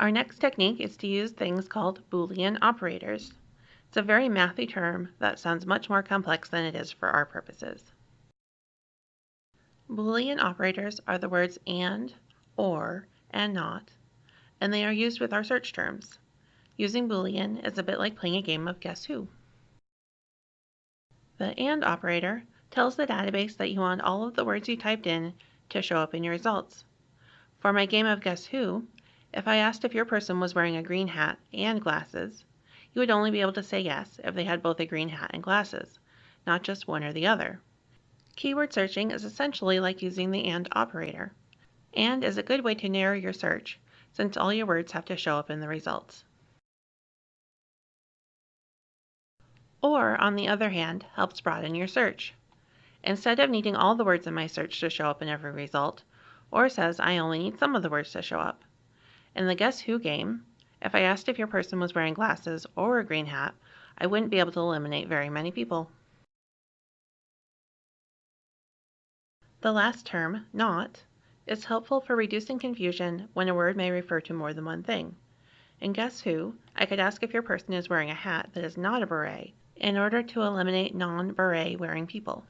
Our next technique is to use things called Boolean operators. It's a very mathy term that sounds much more complex than it is for our purposes. Boolean operators are the words AND, OR, and NOT, and they are used with our search terms. Using Boolean is a bit like playing a game of Guess Who. The AND operator tells the database that you want all of the words you typed in to show up in your results. For my game of Guess Who, if I asked if your person was wearing a green hat and glasses, you would only be able to say yes if they had both a green hat and glasses, not just one or the other. Keyword searching is essentially like using the AND operator, and is a good way to narrow your search since all your words have to show up in the results. OR, on the other hand, helps broaden your search. Instead of needing all the words in my search to show up in every result, OR says I only need some of the words to show up. In the Guess Who game, if I asked if your person was wearing glasses or a green hat, I wouldn't be able to eliminate very many people. The last term, not, is helpful for reducing confusion when a word may refer to more than one thing. In Guess Who, I could ask if your person is wearing a hat that is not a beret in order to eliminate non-beret wearing people.